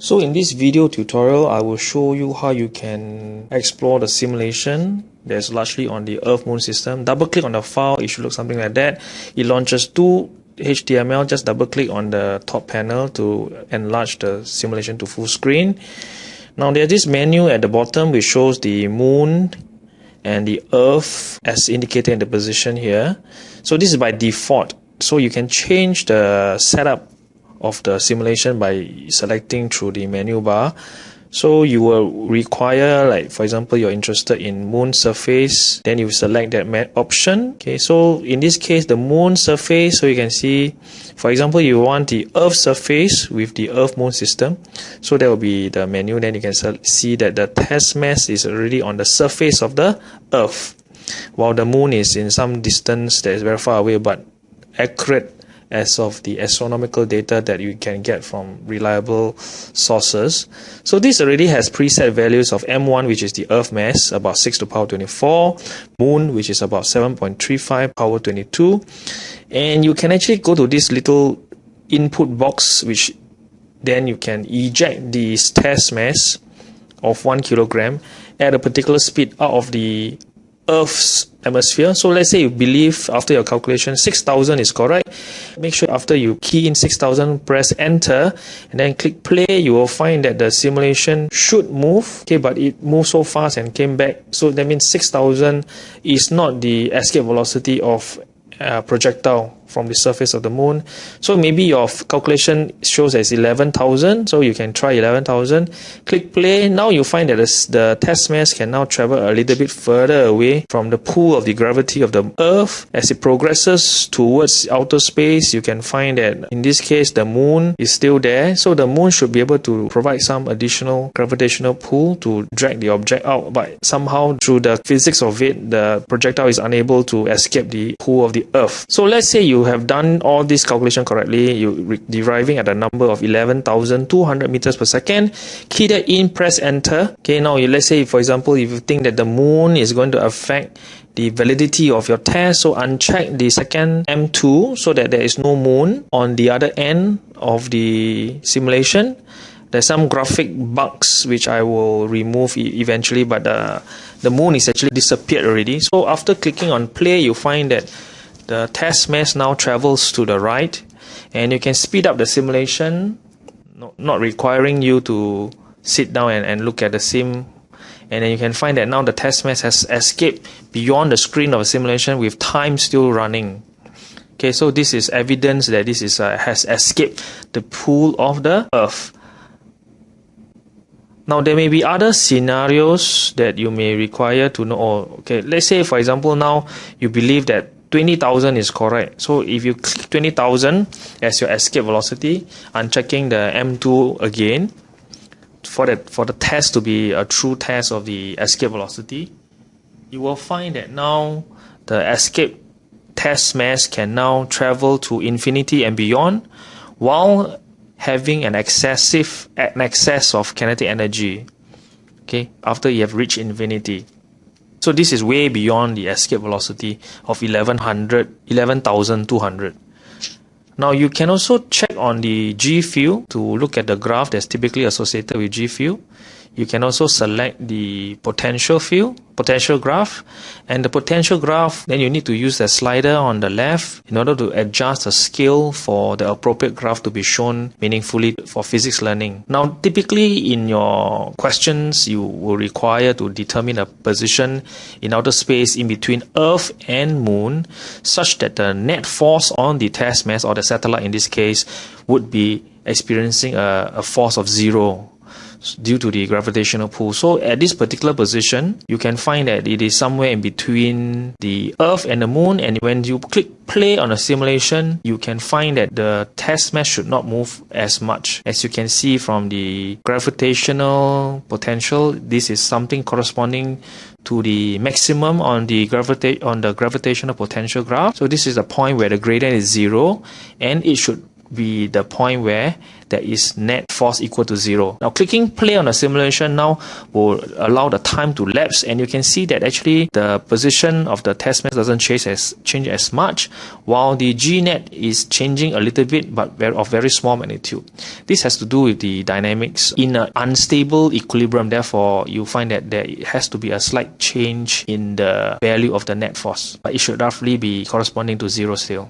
So in this video tutorial, I will show you how you can explore the simulation that's largely on the Earth Moon system. Double click on the file, it should look something like that. It launches two HTML, just double click on the top panel to enlarge the simulation to full screen. Now there's this menu at the bottom which shows the moon and the earth as indicated in the position here. So this is by default. So you can change the setup of the simulation by selecting through the menu bar. So you will require, like for example, you're interested in moon surface, then you select that option. Okay, so in this case, the moon surface, so you can see, for example, you want the Earth surface with the Earth moon system. So that will be the menu. Then you can see that the test mass is already on the surface of the Earth, while the moon is in some distance that is very far away, but accurate as of the astronomical data that you can get from reliable sources. So this already has preset values of M1 which is the earth mass about 6 to power 24, moon which is about 7.35 power 22 and you can actually go to this little input box which then you can eject this test mass of 1 kilogram at a particular speed out of the Earth's atmosphere. So let's say you believe after your calculation 6000 is correct. Make sure after you key in 6000, press enter and then click play. You will find that the simulation should move, okay, but it moved so fast and came back. So that means 6000 is not the escape velocity of a projectile from the surface of the moon. So maybe your calculation shows as 11,000. So you can try 11,000. Click play. Now you find that the test mass can now travel a little bit further away from the pull of the gravity of the Earth. As it progresses towards outer space, you can find that in this case, the moon is still there. So the moon should be able to provide some additional gravitational pull to drag the object out. But somehow through the physics of it, the projectile is unable to escape the pull of the Earth. So let's say you you have done all this calculation correctly, you deriving at a number of 11,200 meters per second, key that in, press enter. Okay, now let's say, for example, if you think that the moon is going to affect the validity of your test, so uncheck the second M2 so that there is no moon on the other end of the simulation. There's some graphic bugs which I will remove eventually, but the, the moon is actually disappeared already. So after clicking on play, you find that the test mass now travels to the right and you can speed up the simulation not requiring you to sit down and, and look at the sim. And then you can find that now the test mass has escaped beyond the screen of a simulation with time still running. Okay so this is evidence that this is uh, has escaped the pull of the earth. Now there may be other scenarios that you may require to know. Oh, okay let's say for example now you believe that 20,000 is correct. So if you click 20,000 as your escape velocity, unchecking the M2 again for the, for the test to be a true test of the escape velocity, you will find that now the escape test mass can now travel to infinity and beyond while having an excessive an excess of kinetic energy okay after you have reached infinity so this is way beyond the escape velocity of 1100, 11,200. Now you can also check on the G field to look at the graph that's typically associated with G field. You can also select the potential field potential graph and the potential graph then you need to use the slider on the left in order to adjust the scale for the appropriate graph to be shown meaningfully for physics learning. Now typically in your questions you will require to determine a position in outer space in between earth and moon such that the net force on the test mass or the satellite in this case would be experiencing a, a force of zero due to the gravitational pull. So at this particular position, you can find that it is somewhere in between the Earth and the Moon. And when you click play on a simulation, you can find that the test mass should not move as much. As you can see from the gravitational potential, this is something corresponding to the maximum on the gravita- on the gravitational potential graph. So this is the point where the gradient is zero and it should be the point where there is net force equal to zero. Now clicking play on the simulation now will allow the time to lapse and you can see that actually the position of the test mass doesn't change as, change as much while the G net is changing a little bit but of very small magnitude. This has to do with the dynamics in an unstable equilibrium therefore you find that there has to be a slight change in the value of the net force but it should roughly be corresponding to zero still.